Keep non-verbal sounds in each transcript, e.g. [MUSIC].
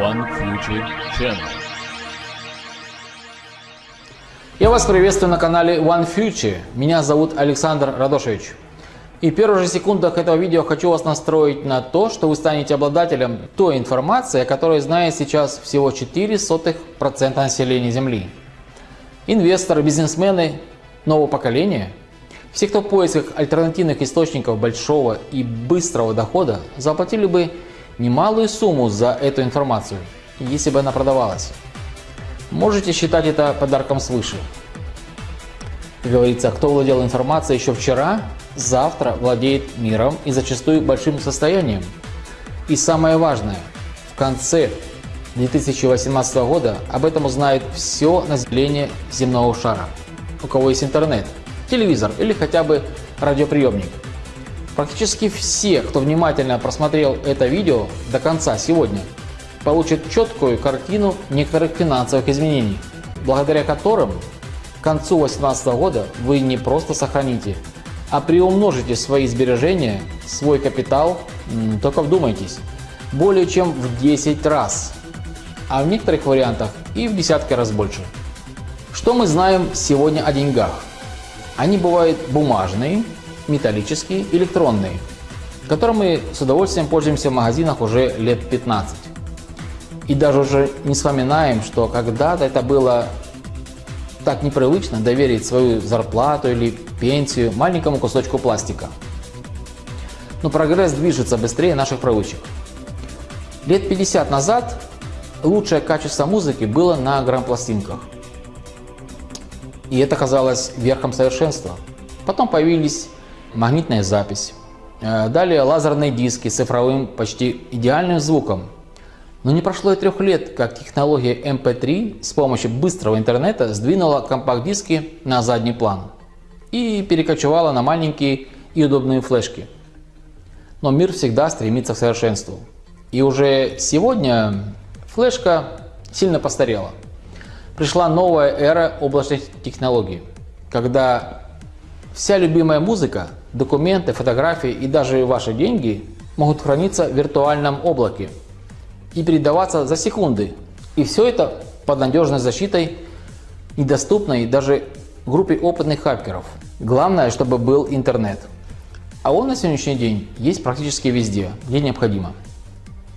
One Future Channel. Я вас приветствую на канале One Future. Меня зовут Александр Радошевич. И в первых же секундах этого видео хочу вас настроить на то, что вы станете обладателем той информации, о которой знает сейчас всего 0,04% населения Земли. Инвесторы, бизнесмены нового поколения, все, кто в поисках альтернативных источников большого и быстрого дохода, заплатили бы немалую сумму за эту информацию, если бы она продавалась. Можете считать это подарком свыше. Говорится, кто владел информацией еще вчера, завтра владеет миром и зачастую большим состоянием. И самое важное, в конце 2018 года об этом узнает все население земного шара, у кого есть интернет, телевизор или хотя бы радиоприемник. Практически все, кто внимательно просмотрел это видео до конца сегодня, получат четкую картину некоторых финансовых изменений, благодаря которым к концу 2018 года вы не просто сохраните, а приумножите свои сбережения, свой капитал, только вдумайтесь, более чем в 10 раз, а в некоторых вариантах и в десятки раз больше. Что мы знаем сегодня о деньгах? Они бывают бумажные, металлические, электронные, которыми мы с удовольствием пользуемся в магазинах уже лет 15. И даже уже не вспоминаем, что когда-то это было так непривычно доверить свою зарплату или пенсию маленькому кусочку пластика. Но прогресс движется быстрее наших привычек. Лет 50 назад лучшее качество музыки было на грампластинках. И это казалось верхом совершенства. Потом появились магнитная запись, э, далее лазерные диски с цифровым почти идеальным звуком, но не прошло и трех лет, как технология MP3 с помощью быстрого интернета сдвинула компакт-диски на задний план и перекочевала на маленькие и удобные флешки. Но мир всегда стремится к совершенству. И уже сегодня флешка сильно постарела. Пришла новая эра облачных технологий, когда вся любимая музыка, документы, фотографии и даже ваши деньги могут храниться в виртуальном облаке – и передаваться за секунды. И все это под надежной защитой, недоступной даже группе опытных хакеров. Главное, чтобы был интернет. А он на сегодняшний день есть практически везде, где необходимо.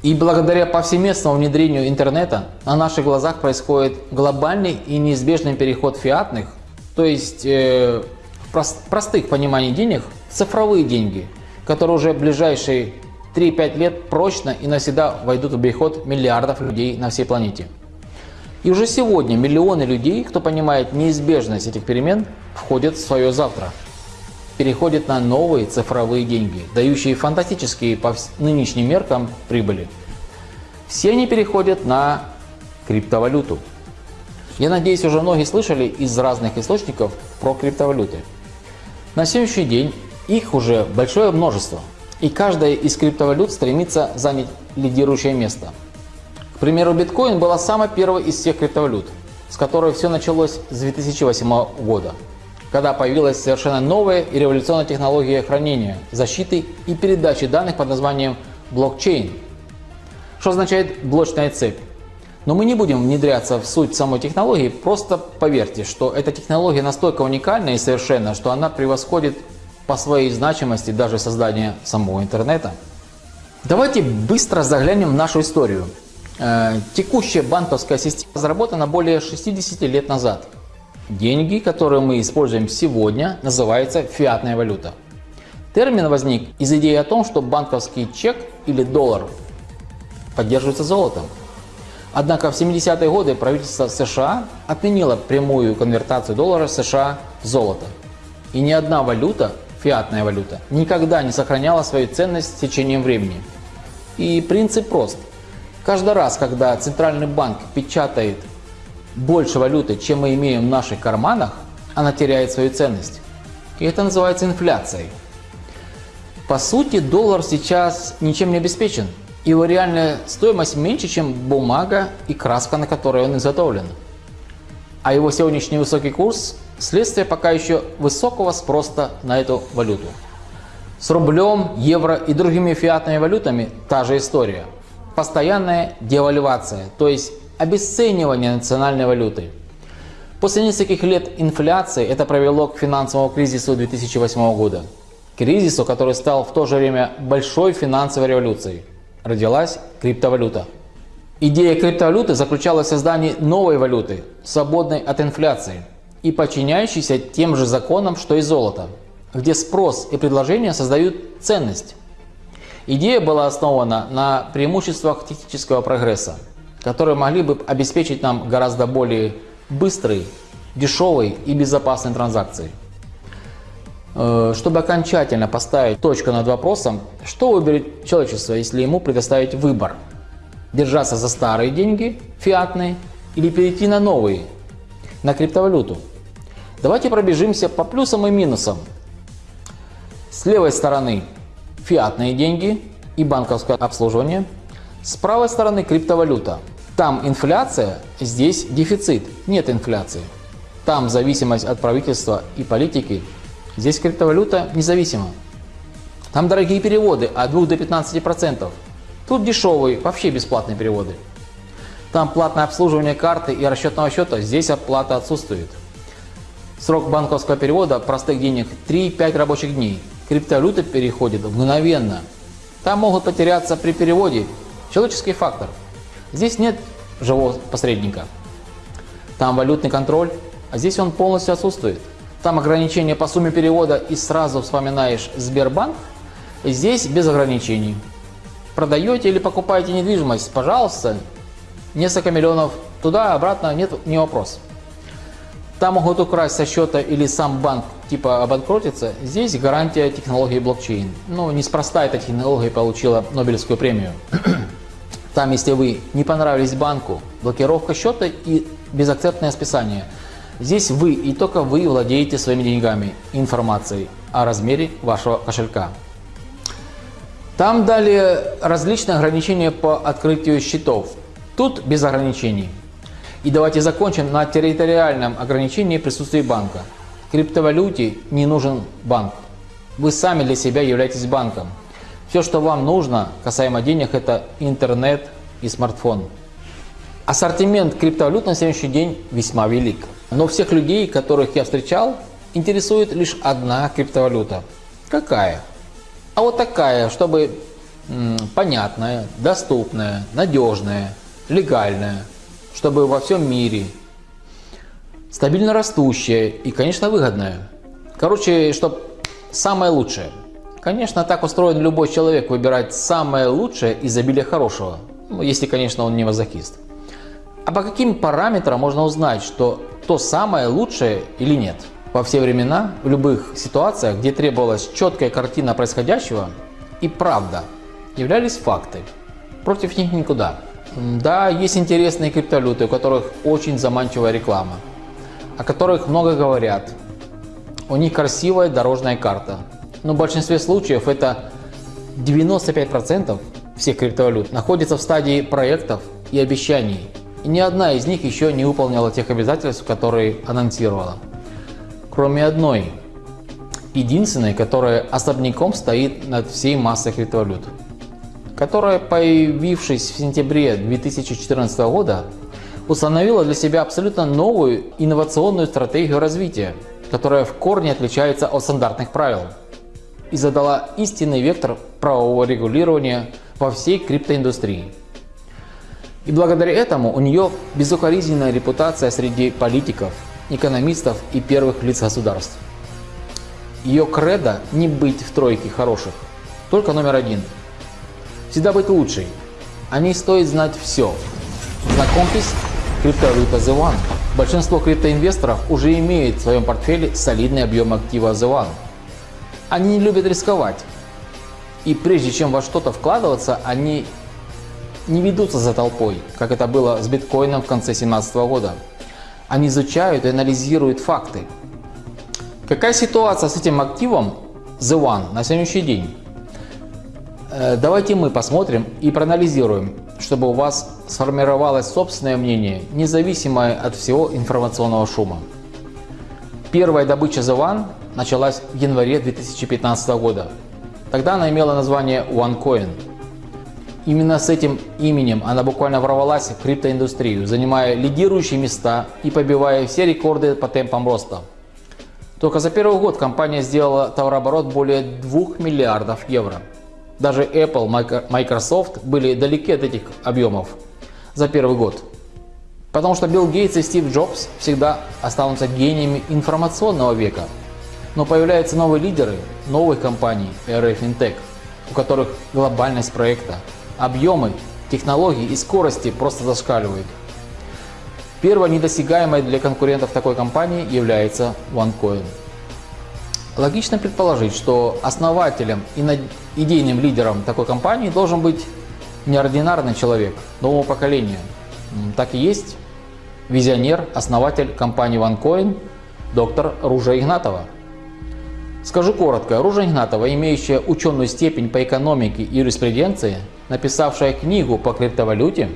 И благодаря повсеместному внедрению интернета на наших глазах происходит глобальный и неизбежный переход фиатных, то есть э, прост, простых пониманий денег, цифровые деньги, которые уже в ближайшие 3-5 лет прочно и навсегда войдут в обиход миллиардов людей на всей планете. И уже сегодня миллионы людей, кто понимает неизбежность этих перемен, входят в свое завтра. Переходят на новые цифровые деньги, дающие фантастические по нынешним меркам прибыли. Все они переходят на криптовалюту. Я надеюсь, уже многие слышали из разных источников про криптовалюты. На сегодняшний день их уже большое множество – и каждая из криптовалют стремится занять лидирующее место. К примеру, биткоин была самой первой из всех криптовалют, с которой все началось с 2008 года, когда появилась совершенно новая и революционная технология хранения, защиты и передачи данных под названием блокчейн, что означает блочная цепь. Но мы не будем внедряться в суть самой технологии, просто поверьте, что эта технология настолько уникальна и совершенна, что она превосходит по своей значимости даже создания самого интернета. Давайте быстро заглянем в нашу историю. Э, текущая банковская система разработана более 60 лет назад. Деньги, которые мы используем сегодня, называются фиатная валюта. Термин возник из идеи о том, что банковский чек или доллар поддерживается золотом. Однако в 70-е годы правительство США отменило прямую конвертацию доллара США в золото. И ни одна валюта фиатная валюта, никогда не сохраняла свою ценность с течением времени. И принцип прост. Каждый раз, когда центральный банк печатает больше валюты, чем мы имеем в наших карманах, она теряет свою ценность. И это называется инфляцией. По сути, доллар сейчас ничем не обеспечен. Его реальная стоимость меньше, чем бумага и краска, на которой он изготовлен. А его сегодняшний высокий курс Следствие пока еще высокого спроса на эту валюту. С рублем, евро и другими фиатными валютами та же история. постоянная девальвация, то есть обесценивание национальной валюты. После нескольких лет инфляции это привело к финансовому кризису 2008 года. Кризису, который стал в то же время большой финансовой революцией. Родилась криптовалюта. Идея криптовалюты заключалась в создании новой валюты, свободной от инфляции и подчиняющейся тем же законам, что и золото, где спрос и предложение создают ценность. Идея была основана на преимуществах технического прогресса, которые могли бы обеспечить нам гораздо более быстрые, дешевые и безопасные транзакции. Э, чтобы окончательно поставить точку над вопросом, что выберет человечество, если ему предоставить выбор – держаться за старые деньги, фиатные, или перейти на новые, на криптовалюту. Давайте пробежимся по плюсам и минусам. С левой стороны фиатные деньги и банковское обслуживание. С правой стороны криптовалюта. Там инфляция, здесь дефицит, нет инфляции. Там зависимость от правительства и политики, здесь криптовалюта независима. Там дорогие переводы от 2 до 15%. Тут дешевые, вообще бесплатные переводы. Там платное обслуживание карты и расчетного счета, здесь оплата отсутствует. Срок банковского перевода простых денег 3-5 рабочих дней. Криптовалюта переходит мгновенно. Там могут потеряться при переводе человеческий фактор. Здесь нет живого посредника. Там валютный контроль, а здесь он полностью отсутствует. Там ограничения по сумме перевода и сразу вспоминаешь Сбербанк. Здесь без ограничений продаете или покупаете недвижимость, пожалуйста, несколько миллионов туда, обратно, нет, не вопрос. Там могут украсть со счета или сам банк типа обанкротиться. Здесь гарантия технологии блокчейн. Ну, неспроста эта технология получила Нобелевскую премию. [CLEARS THROAT] Там, если вы не понравились банку, блокировка счета и безакцептное списание. Здесь вы и только вы владеете своими деньгами, информацией о размере вашего кошелька. Там дали различные ограничения по открытию счетов. Тут без ограничений. И давайте закончим на территориальном ограничении присутствия банка. Криптовалюте не нужен банк. Вы сами для себя являетесь банком. Все, что вам нужно касаемо денег, это интернет и смартфон. Ассортимент криптовалют на сегодняшний день весьма велик. Но всех людей, которых я встречал, интересует лишь одна криптовалюта. Какая? А вот такая, чтобы понятная, доступная, надежная, легальная, чтобы во всем мире, стабильно растущая и, конечно, выгодная. Короче, чтобы самое лучшее. Конечно, так устроен любой человек выбирать самое лучшее из обилия хорошего, ну, если, конечно, он не мазохист. А по каким параметрам можно узнать, что то самое лучшее или нет? Во все времена, в любых ситуациях, где требовалась четкая картина происходящего и правда, являлись факты. Против них никуда. Да, есть интересные криптовалюты, у которых очень заманчивая реклама, о которых много говорят. У них красивая дорожная карта. Но в большинстве случаев это 95% всех криптовалют находится в стадии проектов и обещаний. И ни одна из них еще не выполнила тех обязательств, которые анонсировала кроме одной, единственной, которая особняком стоит над всей массой криптовалют, которая, появившись в сентябре 2014 года, установила для себя абсолютно новую инновационную стратегию развития, которая в корне отличается от стандартных правил и задала истинный вектор правового регулирования во всей криптоиндустрии. И благодаря этому у нее безукоризненная репутация среди политиков, экономистов и первых лиц государств. Ее кредо не быть в тройке хороших, только номер один. Всегда быть лучшей. О ней стоит знать все. Знакомьтесь, криптовалюта The One. Большинство криптоинвесторов уже имеет в своем портфеле солидный объем актива The One. Они не любят рисковать. И прежде чем во что-то вкладываться, они не ведутся за толпой, как это было с биткоином в конце 2017 года. Они изучают и анализируют факты. Какая ситуация с этим активом The One на сегодняшний день? Э, давайте мы посмотрим и проанализируем, чтобы у вас сформировалось собственное мнение, независимое от всего информационного шума. Первая добыча One началась в январе 2015 года. Тогда она имела название OneCoin. Именно с этим именем она буквально ворвалась в криптоиндустрию, занимая лидирующие места и побивая все рекорды по темпам роста. Только за первый год компания сделала товарооборот более 2 миллиардов евро. Даже Apple, Microsoft были далеки от этих объемов за первый год. Потому что Билл Гейтс и Стив Джобс всегда останутся гениями информационного века. Но появляются новые лидеры новых компаний RF Fintech, у которых глобальность проекта, объемы, технологии и скорости просто зашкаливают. Первой недосягаемой для конкурентов такой компании является OneCoin. Логично предположить, что основателем и идейным лидером такой компании должен быть неординарный человек нового поколения. Так и есть визионер, основатель компании OneCoin, доктор Ружа Игнатова. Скажу коротко, Ружа Игнатова, имеющая ученую степень по экономике и юриспруденции, написавшая книгу по криптовалюте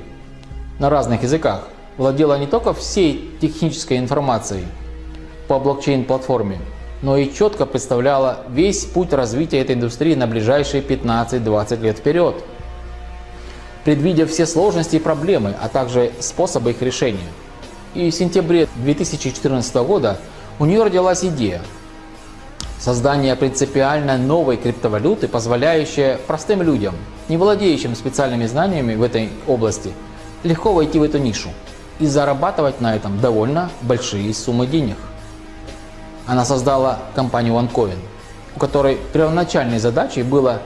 на разных языках, владела не только всей технической информацией по блокчейн-платформе, но и четко представляла весь путь развития этой индустрии на ближайшие 15-20 лет вперед, предвидя все сложности и проблемы, а также способы их решения. И в сентябре 2014 года у нее родилась идея создания принципиально новой криптовалюты, позволяющая простым людям, не владеющим специальными знаниями в этой области, легко войти в эту нишу и зарабатывать на этом довольно большие суммы денег. Она создала компанию OneCoin, у которой первоначальной задачей было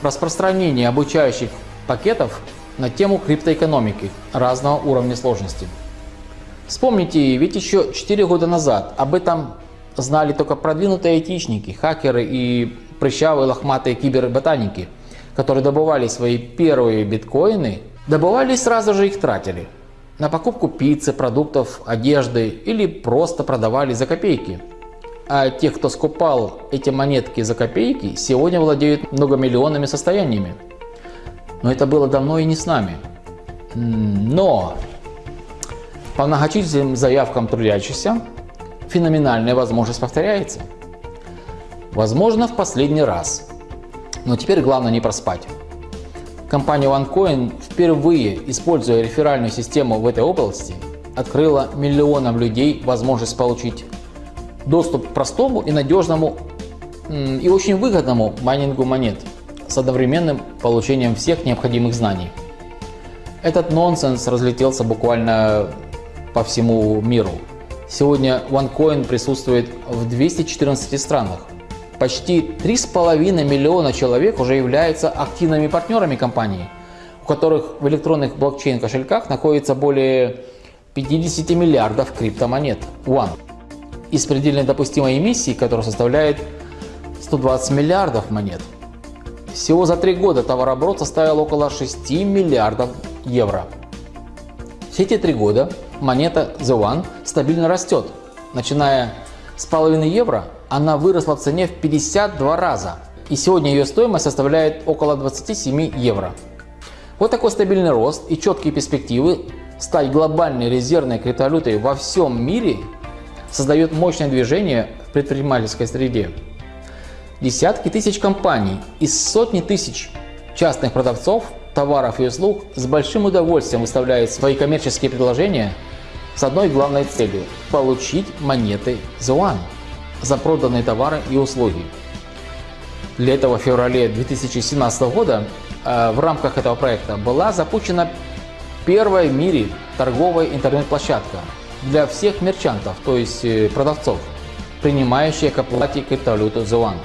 распространение обучающих пакетов на тему криптоэкономики разного уровня сложности. Вспомните, ведь еще 4 года назад об этом знали только продвинутые айтишники, хакеры и прыщавые лохматые киберботаники, которые добывали свои первые биткоины, добывали и сразу же их тратили на покупку пиццы, продуктов, одежды или просто продавали за копейки. А те, кто скупал эти монетки за копейки, сегодня владеют многомиллионными состояниями. Но это было давно и не с нами. Но по многочисленным заявкам трудящихся феноменальная возможность повторяется. Возможно в последний раз. Но теперь главное не проспать. Компания OneCoin впервые, используя реферальную систему в этой области, открыла миллионам людей возможность получить доступ к простому и надежному и очень выгодному майнингу монет с одновременным получением всех необходимых знаний. Этот нонсенс разлетелся буквально по всему миру. Сегодня OneCoin присутствует в 214 странах. Почти 3,5 миллиона человек уже являются активными партнерами компании, у которых в электронных блокчейн-кошельках находится более 50 миллиардов криптомонет One. Из предельно допустимой эмиссии, которая составляет 120 миллиардов монет. Всего за три года товарооборот составил около 6 миллиардов евро. Все эти три года монета The One стабильно растет. Начиная с половины евро, она выросла в цене в 52 раза. И сегодня ее стоимость составляет около 27 евро. Вот такой стабильный рост и четкие перспективы стать глобальной резервной криптовалютой во всем мире создает мощное движение в предпринимательской среде. Десятки тысяч компаний и сотни тысяч частных продавцов товаров и услуг с большим удовольствием выставляют свои коммерческие предложения с одной главной целью – получить монеты One за проданные товары и услуги. Для этого в феврале 2017 года э, в рамках этого проекта была запущена первая в мире торговая интернет-площадка для всех мерчантов, то есть э, продавцов, принимающие к оплате криптовалюту The One.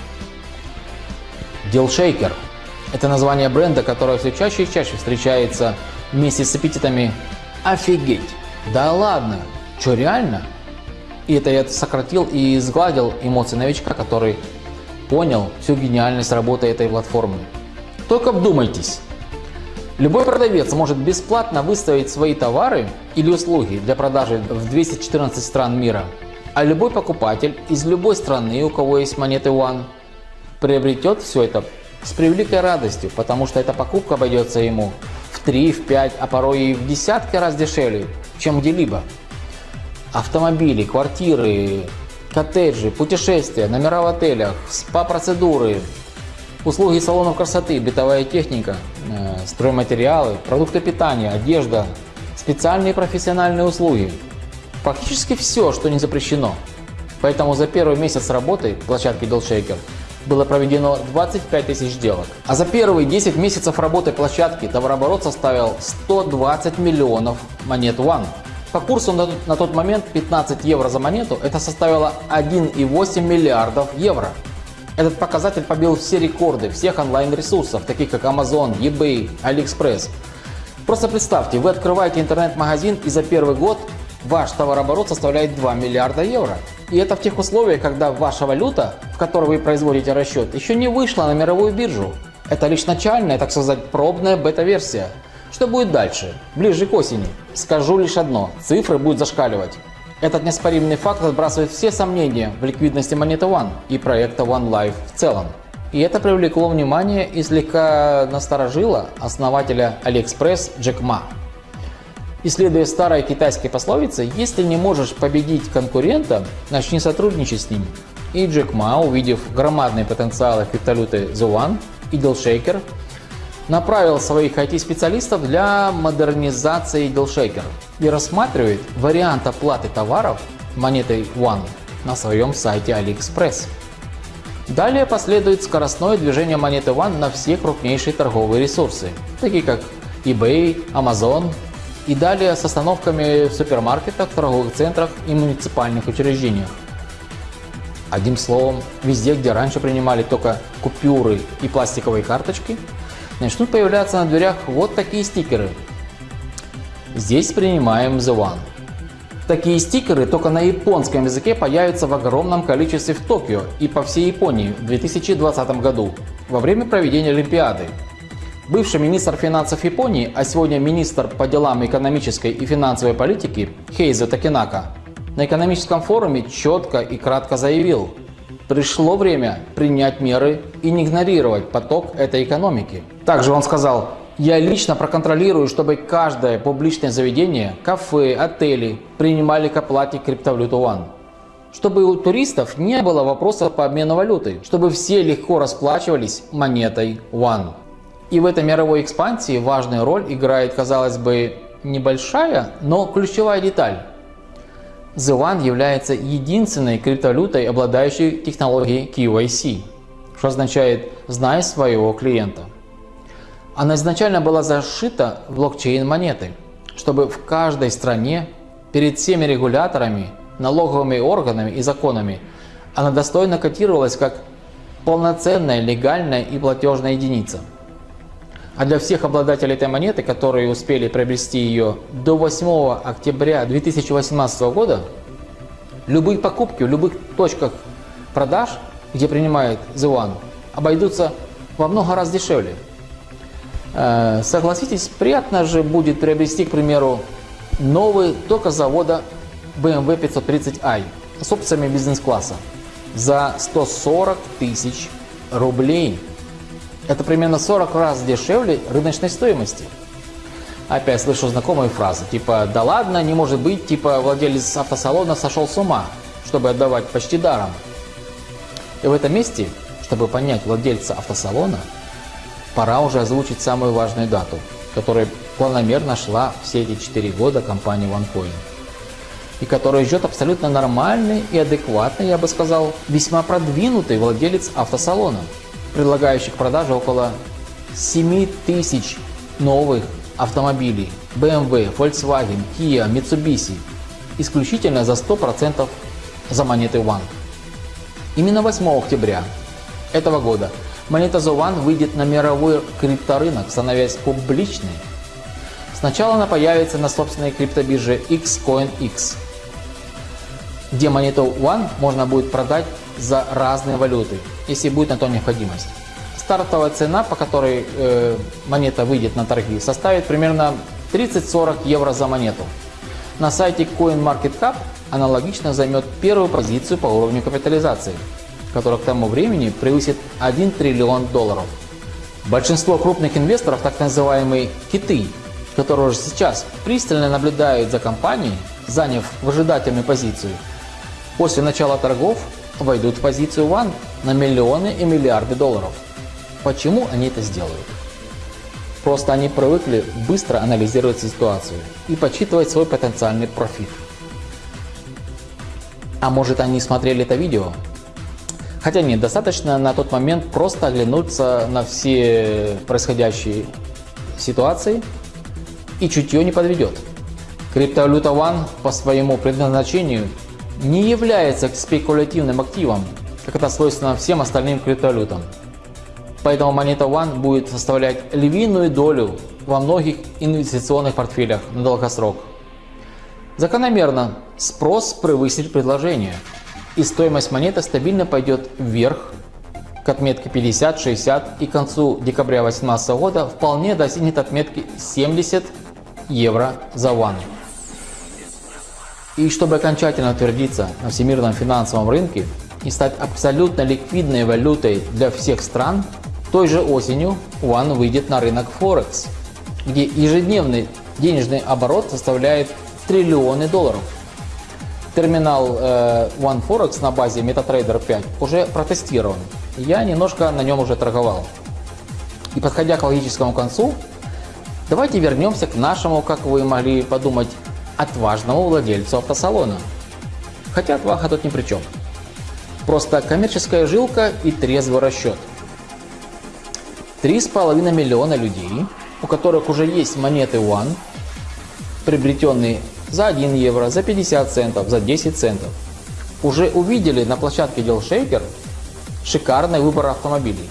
DealShaker – это название бренда, которое все чаще и чаще встречается вместе с эпитетами «Офигеть!» Да ладно, что реально? И это я сократил и сгладил эмоции новичка, который понял всю гениальность работы этой платформы. Только вдумайтесь. Любой продавец может бесплатно выставить свои товары или услуги для продажи в 214 стран мира. А любой покупатель из любой страны, у кого есть монеты One, приобретет все это с превеликой радостью, потому что эта покупка обойдется ему в 3, в 5, а порой и в десятки раз дешевле, чем где-либо. Автомобили, квартиры, коттеджи, путешествия, номера в отелях, спа-процедуры, услуги салонов красоты, бытовая техника, э, стройматериалы, продукты питания, одежда, специальные профессиональные услуги. Фактически все, что не запрещено. Поэтому за первый месяц работы площадки Shaker было проведено 25 тысяч сделок. А за первые 10 месяцев работы площадки товарооборот составил 120 миллионов монет One. По курсу на, на тот момент 15 евро за монету это составило 1,8 миллиардов евро. Этот показатель побил все рекорды всех онлайн-ресурсов, таких как Amazon, eBay, AliExpress. Просто представьте, вы открываете интернет-магазин и за первый год ваш товарооборот составляет 2 миллиарда евро. И это в тех условиях, когда ваша валюта, в которой вы производите расчет, еще не вышла на мировую биржу. Это лишь начальная, так сказать, пробная бета-версия. Что будет дальше? Ближе к осени. Скажу лишь одно. Цифры будут зашкаливать. Этот неоспоримый факт отбрасывает все сомнения в ликвидности монеты One и проекта One Life в целом. И это привлекло внимание и слегка насторожило основателя AliExpress Джек Ма. Исследуя старой китайской пословицы, если не можешь победить конкурента, начни сотрудничать с ним. И Джек Ма, увидев громадные потенциалы криптовалюты The One и DealShaker, направил своих IT-специалистов для модернизации DealShaker и рассматривает вариант оплаты товаров монетой One на своем сайте AliExpress. Далее последует скоростное движение монеты One на все крупнейшие торговые ресурсы, такие как eBay, Amazon и далее с остановками в супермаркетах, торговых центрах и муниципальных учреждениях. Одним словом, везде, где раньше принимали только купюры и пластиковые карточки, начнут появляться на дверях вот такие стикеры. Здесь принимаем The One. Такие стикеры только на японском языке появятся в огромном количестве в Токио и по всей Японии в 2020 году во время проведения Олимпиады. Бывший министр финансов Японии, а сегодня министр по делам экономической и финансовой политики Хейзо Такинака на экономическом форуме четко и кратко заявил, пришло время принять меры и не игнорировать поток этой экономики. Также он сказал, я лично проконтролирую, чтобы каждое публичное заведение, кафе, отели принимали к оплате криптовалюту One. Чтобы у туристов не было вопросов по обмену валюты, чтобы все легко расплачивались монетой One. И в этой мировой экспансии важную роль играет, казалось бы, небольшая, но ключевая деталь. One является единственной криптовалютой, обладающей технологией KYC, что означает «знай своего клиента». Она изначально была зашита в блокчейн монеты, чтобы в каждой стране перед всеми регуляторами, налоговыми органами и законами она достойно котировалась как полноценная легальная и платежная единица – а для всех обладателей этой монеты, которые успели приобрести ее до 8 октября 2018 года, любые покупки в любых точках продаж, где принимает The обойдутся во много раз дешевле. Э, согласитесь, приятно же будет приобрести, к примеру, новый только завода BMW 530i с опциями бизнес-класса за 140 тысяч рублей. Это примерно 40 раз дешевле рыночной стоимости. Опять слышу знакомые фразы, типа «да ладно, не может быть», типа «владелец автосалона сошел с ума, чтобы отдавать почти даром». И в этом месте, чтобы понять владельца автосалона, пора уже озвучить самую важную дату, которая планомерно шла все эти 4 года компании OneCoin и которая ждет абсолютно нормальный и адекватный, я бы сказал, весьма продвинутый владелец автосалона – предлагающих продажу около 7 тысяч новых автомобилей BMW, Volkswagen, Kia, Mitsubishi исключительно за 100% за монеты One. Именно 8 октября этого года монета The One выйдет на мировой крипторынок, становясь публичной. Сначала она появится на собственной криптобирже XCoinX, где монету One можно будет продать за разные валюты, если будет на то необходимость. Стартовая цена, по которой э, монета выйдет на торги, составит примерно 30-40 евро за монету. На сайте CoinMarketCap аналогично займет первую позицию по уровню капитализации, которая к тому времени превысит 1 триллион долларов. Большинство крупных инвесторов, так называемые киты, которые уже сейчас пристально наблюдают за компанией, заняв выжидательную позицию, после начала торгов войдут в позицию One на миллионы и миллиарды долларов. Почему они это сделают? Просто они привыкли быстро анализировать ситуацию и подсчитывать свой потенциальный профит. А может они смотрели это видео? Хотя нет, достаточно на тот момент просто оглянуться на все происходящие ситуации и чутье не подведет. Криптовалюта One по своему предназначению не является спекулятивным активом, как это свойственно всем остальным криптовалютам. Поэтому монета One будет составлять львиную долю во многих инвестиционных портфелях на долгосрок. Закономерно спрос превысит предложение, и стоимость монеты стабильно пойдет вверх к отметке 50-60 и к концу декабря 2018 года вполне достигнет отметки 70 евро за One. И чтобы окончательно утвердиться на всемирном финансовом рынке и стать абсолютно ликвидной валютой для всех стран, той же осенью One выйдет на рынок Форекс, где ежедневный денежный оборот составляет триллионы долларов. Терминал э, One Forex на базе MetaTrader 5 уже протестирован. Я немножко на нем уже торговал. И подходя к логическому концу, давайте вернемся к нашему, как вы могли подумать, отважному владельцу автосалона. Хотя отвага тут ни при чем. Просто коммерческая жилка и трезвый расчет. 3,5 миллиона людей, у которых уже есть монеты One, приобретенные за 1 евро, за 50 центов, за 10 центов, уже увидели на площадке DealShaker шикарный выбор автомобилей,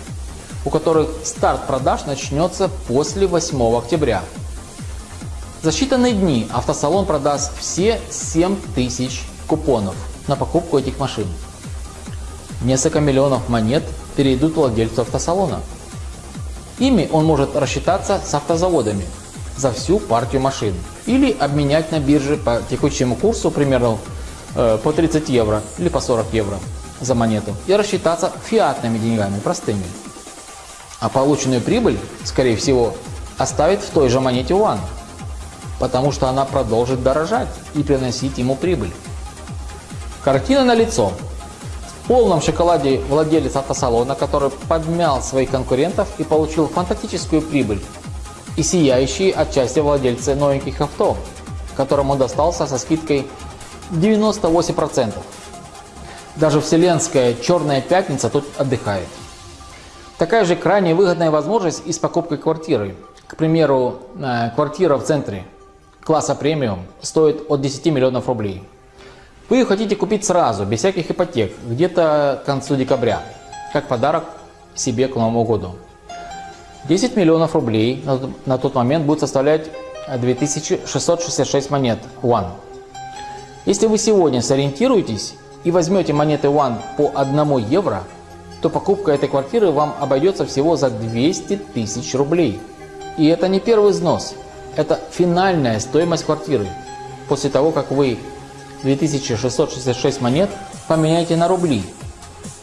у которых старт продаж начнется после 8 октября. За считанные дни автосалон продаст все 7 тысяч купонов на покупку этих машин. Несколько миллионов монет перейдут владельцу автосалона. Ими он может рассчитаться с автозаводами за всю партию машин или обменять на бирже по текущему курсу примерно э, по 30 евро или по 40 евро за монету и рассчитаться фиатными деньгами, простыми. А полученную прибыль, скорее всего, оставит в той же монете One, потому что она продолжит дорожать и приносить ему прибыль. Картина на лицо полном шоколаде владелец автосалона, который подмял своих конкурентов и получил фантастическую прибыль. И сияющие отчасти владельцы новеньких авто, которому достался со скидкой 98%. Даже вселенская черная пятница тут отдыхает. Такая же крайне выгодная возможность и с покупкой квартиры. К примеру, э, квартира в центре класса премиум стоит от 10 миллионов рублей. Вы ее хотите купить сразу, без всяких ипотек, где-то к концу декабря, как подарок себе к Новому году. 10 миллионов рублей на, тот момент будет составлять 2666 монет One. Если вы сегодня сориентируетесь и возьмете монеты One по 1 евро, то покупка этой квартиры вам обойдется всего за 200 тысяч рублей. И это не первый взнос, это финальная стоимость квартиры. После того, как вы 2666 монет поменяйте на рубли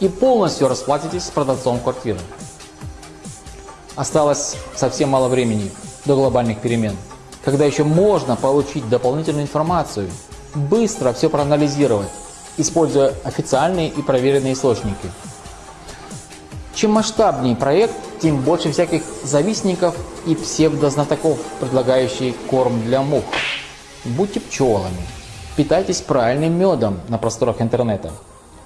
и полностью расплатитесь с продавцом квартиры. Осталось совсем мало времени до глобальных перемен, когда еще можно получить дополнительную информацию, быстро все проанализировать, используя официальные и проверенные источники. Чем масштабнее проект, тем больше всяких завистников и псевдознатоков, предлагающих корм для мух. Будьте пчелами. Питайтесь правильным медом на просторах интернета.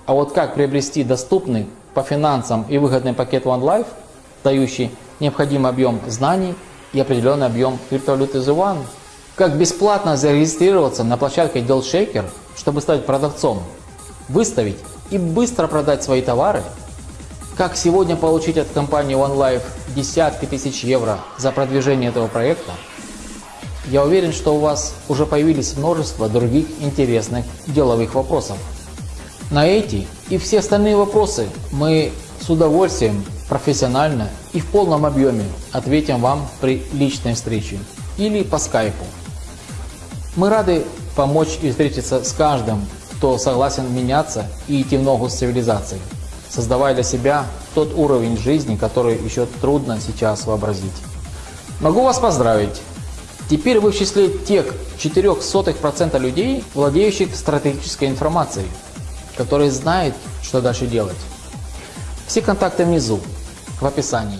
А вот как приобрести доступный по финансам и выгодный пакет One Life, дающий необходимый объем знаний и определенный объем криптовалюты The One? Как бесплатно зарегистрироваться на площадке DealShaker, чтобы стать продавцом, выставить и быстро продать свои товары? Как сегодня получить от компании One Life десятки тысяч евро за продвижение этого проекта? Я уверен, что у вас уже появились множество других интересных деловых вопросов. На эти и все остальные вопросы мы с удовольствием, профессионально и в полном объеме ответим вам при личной встрече или по скайпу. Мы рады помочь и встретиться с каждым, кто согласен меняться и идти в ногу с цивилизацией, создавая для себя тот уровень жизни, который еще трудно сейчас вообразить. Могу вас поздравить! Теперь вы в числе тех 0,04% людей, владеющих стратегической информацией, которые знают, что дальше делать. Все контакты внизу, в описании.